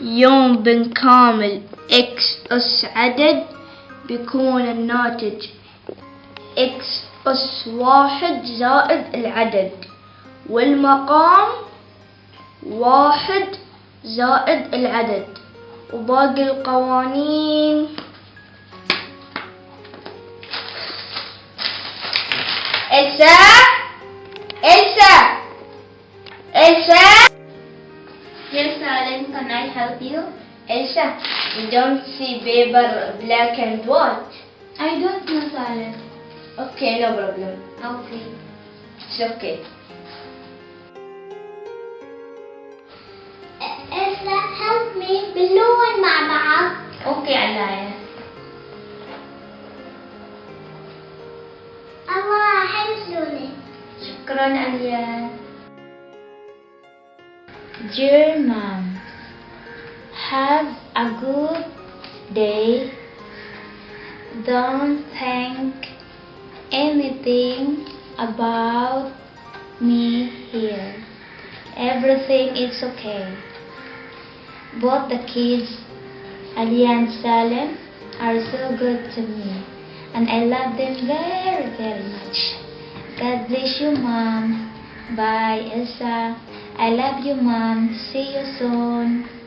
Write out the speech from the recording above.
يوم بنكامل إكس أس عدد بيكون الناتج إكس أس واحد زائد العدد والمقام واحد زائد العدد وباقي القوانين. إلسا إلسا إلسا. Yes, Alan, can I help you? Elsa, you don't see paper black and white. I don't know, Alan. Okay, no problem. Okay. It's okay. Elsa, help me باللون مع بعض. Okay, Alaya. الله حلو لوني. شكرا Alaya. Dear Mom, have a good day. Don't think anything about me here. Everything is okay. Both the kids, Ali and Salem, are so good to me, and I love them very, very much. God bless you, Mom. Bye, Elsa. I love you, Mom. See you soon.